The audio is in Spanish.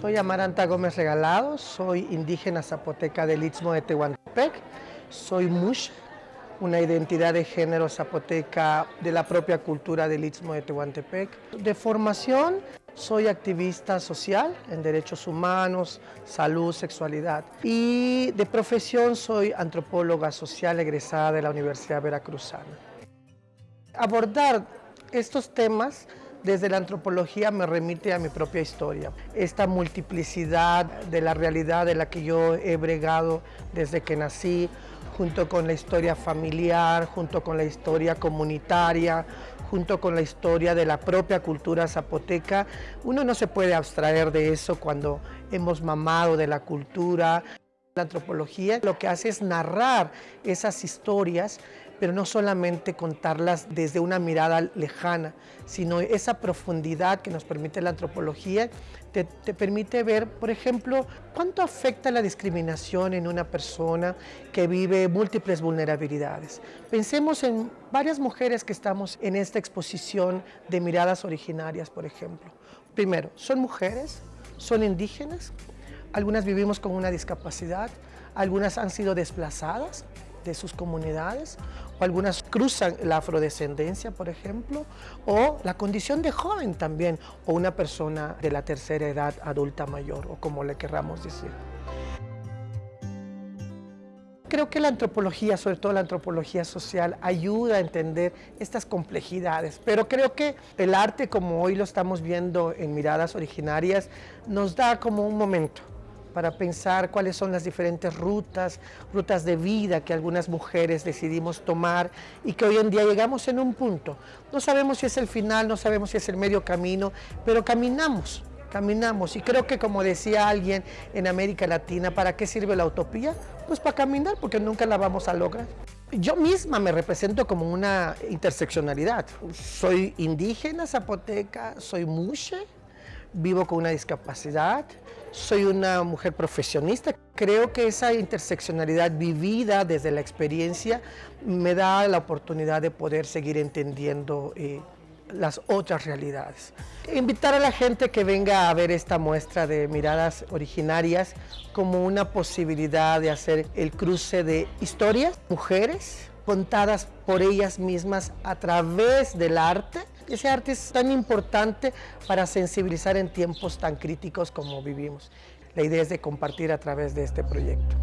Soy Amaranta Gómez Regalado, soy indígena zapoteca del Istmo de Tehuantepec, soy mush, una identidad de género zapoteca de la propia cultura del Istmo de Tehuantepec. De formación, soy activista social en derechos humanos, salud, sexualidad. Y de profesión, soy antropóloga social egresada de la Universidad Veracruzana. Abordar estos temas desde la antropología me remite a mi propia historia. Esta multiplicidad de la realidad de la que yo he bregado desde que nací, junto con la historia familiar, junto con la historia comunitaria, junto con la historia de la propia cultura zapoteca. Uno no se puede abstraer de eso cuando hemos mamado de la cultura. La antropología lo que hace es narrar esas historias pero no solamente contarlas desde una mirada lejana, sino esa profundidad que nos permite la antropología, te, permite ver, por ejemplo, cuánto afecta la discriminación en una persona que vive múltiples vulnerabilidades. Pensemos en varias mujeres que estamos en esta exposición de miradas originarias, por ejemplo. Primero, son mujeres, son indígenas, algunas vivimos con una discapacidad, algunas han sido desplazadas, de sus comunidades, o algunas cruzan la afrodescendencia, por ejemplo, o la condición de joven también, o una persona de la tercera edad adulta mayor, o como le querramos decir. Creo que la antropología, sobre todo la antropología social, ayuda a entender estas complejidades, pero creo que el arte, como hoy lo estamos viendo en miradas originarias, nos da como un momento, para pensar cuáles son las diferentes rutas, rutas de vida que algunas mujeres decidimos tomar y que hoy en día llegamos en un punto. No sabemos si es el final, no sabemos si es el medio camino, pero caminamos, caminamos. Y creo que como decía alguien en América Latina, ¿para qué sirve la utopía? Pues para caminar, porque nunca la vamos a lograr. Yo misma me represento como una interseccionalidad. Soy indígena zapoteca, soy mushe, vivo con una discapacidad, soy una mujer profesionista. Creo que esa interseccionalidad vivida desde la experiencia me da la oportunidad de poder seguir entendiendo eh, las otras realidades. Invitar a la gente que venga a ver esta muestra de miradas originarias como una posibilidad de hacer el cruce de historias, mujeres, contadas por ellas mismas a través del arte ese arte es tan importante para sensibilizar en tiempos tan críticos como vivimos. La idea es de compartir a través de este proyecto.